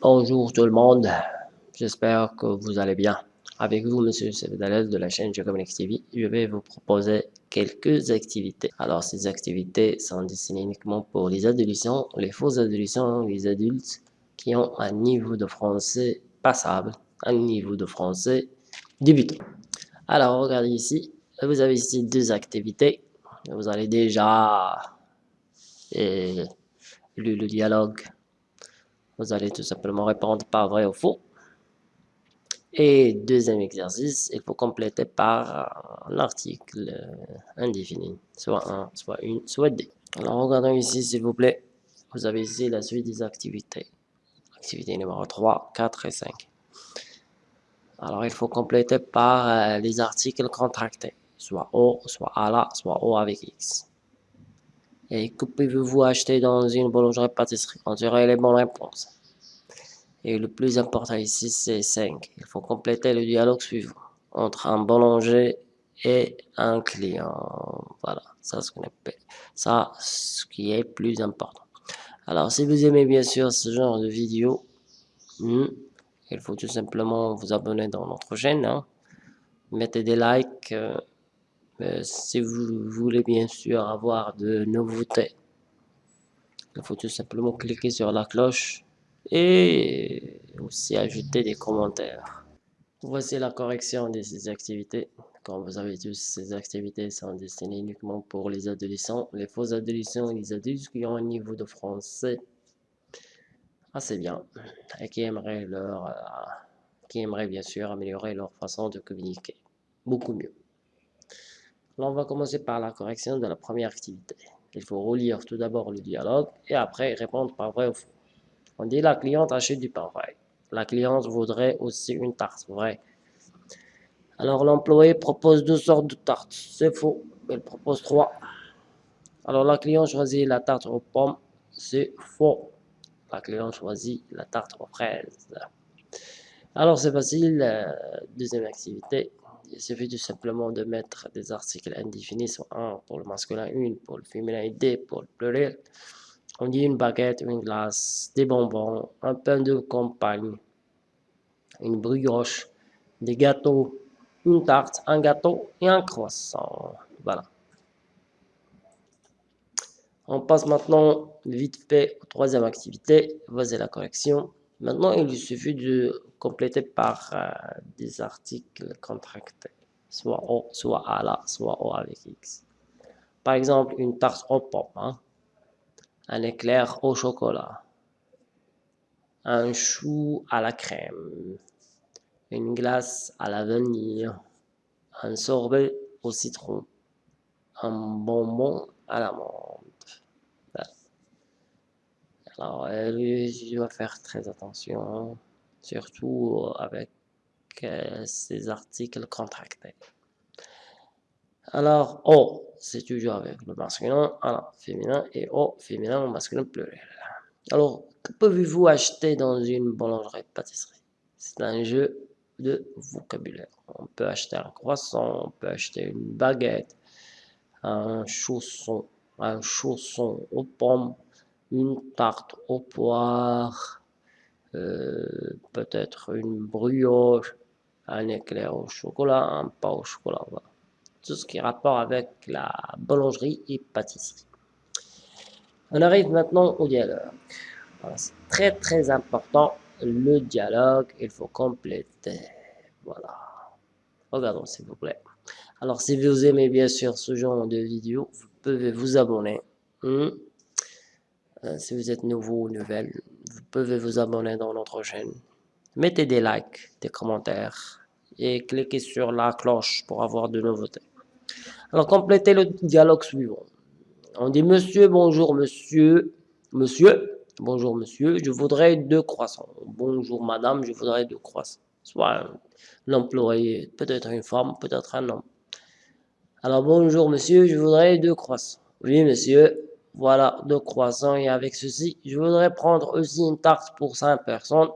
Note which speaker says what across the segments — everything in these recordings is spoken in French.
Speaker 1: Bonjour tout le monde, j'espère que vous allez bien. Avec vous, Monsieur Sebedalès de la chaîne Geocomnex TV, je vais vous proposer quelques activités. Alors, ces activités sont destinées uniquement pour les adolescents, les faux adolescents, les adultes qui ont un niveau de français passable, un niveau de français débutant. Alors, regardez ici, vous avez ici deux activités. Vous allez déjà et, le dialogue vous allez tout simplement répondre par vrai ou faux. Et deuxième exercice, il faut compléter par un article indéfini, soit un, soit une, soit deux. Alors regardons ici s'il vous plaît, vous avez ici la suite des activités. Activité numéro 3, 4 et 5. Alors il faut compléter par euh, les articles contractés, soit O, soit ALA, soit O avec X. Et que pouvez-vous acheter dans une boulangerie-pâtisserie On dirait les bonnes réponses. Et le plus important ici, c'est 5. Il faut compléter le dialogue suivant entre un boulanger et un client. Voilà, ça ce qui est plus important. Alors, si vous aimez bien sûr ce genre de vidéo, hmm, il faut tout simplement vous abonner dans notre chaîne. Hein. Mettez des likes. Euh, euh, si vous voulez bien sûr avoir de nouveautés, il faut tout simplement cliquer sur la cloche et aussi ajouter des commentaires. Voici la correction de ces activités. Comme vous savez tous, ces activités sont destinées uniquement pour les adolescents, les faux adolescents et les adultes qui ont un niveau de français assez bien et qui aimeraient, leur, euh, qui aimeraient bien sûr améliorer leur façon de communiquer beaucoup mieux. On va commencer par la correction de la première activité. Il faut relire tout d'abord le dialogue et après répondre par vrai ou faux. On dit la cliente achète du pain vrai. La cliente voudrait aussi une tarte vrai. Alors l'employé propose deux sortes de tartes. C'est faux. Elle propose trois. Alors la cliente choisit la tarte aux pommes. C'est faux. La cliente choisit la tarte aux fraises. Alors c'est facile. Euh, deuxième activité il suffit tout simplement de mettre des articles indéfinis, soit un pour le masculin, une pour le féminin deux pour le pluriel. On dit une baguette, une glace, des bonbons, un pain de campagne, une brioche, des gâteaux, une tarte, un gâteau et un croissant. Voilà. On passe maintenant vite fait aux troisième activité. Voici la correction. Maintenant, il suffit de compléter par euh, des articles contractés, soit O, soit A là, soit O avec X. Par exemple, une tarte aux pommes, hein. un éclair au chocolat, un chou à la crème, une glace à la vanille, un sorbet au citron, un bonbon à l'amande. Alors, je dois faire très attention, surtout avec euh, ces articles contractés. Alors, O, c'est toujours avec le masculin, alors féminin, et O, féminin, masculin, pluriel. Alors, que pouvez-vous acheter dans une boulangerie-pâtisserie C'est un jeu de vocabulaire. On peut acheter un croissant, on peut acheter une baguette, un chausson, un chausson aux pommes, une tarte au poire, euh, peut-être une brioche, un éclair au chocolat, un pain au chocolat. Tout ce qui est rapport avec la boulangerie et pâtisserie. On arrive maintenant au dialogue. C'est très très important, le dialogue, il faut compléter. Voilà. Regardons s'il vous plaît. Alors si vous aimez bien sûr ce genre de vidéo, vous pouvez vous abonner. Hmm. Euh, si vous êtes nouveau ou nouvelle, pouvez vous abonner dans notre chaîne? Mettez des likes, des commentaires et cliquez sur la cloche pour avoir de nouveautés. Alors, complétez le dialogue suivant. On dit Monsieur, bonjour monsieur, monsieur, bonjour monsieur, je voudrais deux croissants. Bonjour madame, je voudrais deux croissants. Soit l'employé, peut-être une femme, peut-être un homme. Alors bonjour monsieur, je voudrais deux croissants. Oui monsieur, voilà, deux croissants et avec ceci, je voudrais prendre aussi une tarte pour 5 personnes.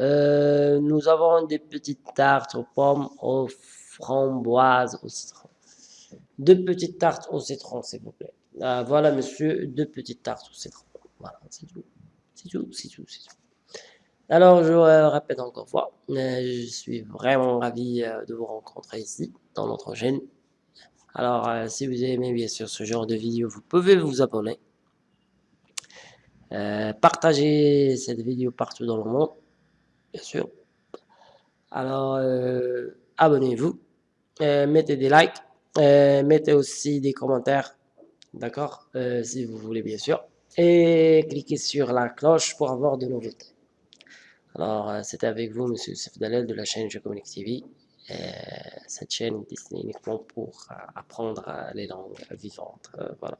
Speaker 1: Euh, nous avons des petites tartes aux pommes, aux framboises, au citron. Deux petites tartes au citron, s'il vous plaît. Euh, voilà, monsieur, deux petites tartes au citron. Voilà, c'est tout. C'est tout, c'est tout, c'est tout. Alors, je répète encore une fois, je suis vraiment ravi de vous rencontrer ici, dans notre chaîne. Alors, si vous aimez bien sûr ce genre de vidéo, vous pouvez vous abonner. partagez cette vidéo partout dans le monde, bien sûr. Alors, abonnez-vous, mettez des likes, mettez aussi des commentaires, d'accord, si vous voulez bien sûr. Et cliquez sur la cloche pour avoir de nouveautés. Alors, euh, c'était avec vous, Monsieur Youssef de la chaîne Je Communique TV. Cette chaîne est destinée uniquement pour euh, apprendre euh, les langues vivantes. voilà.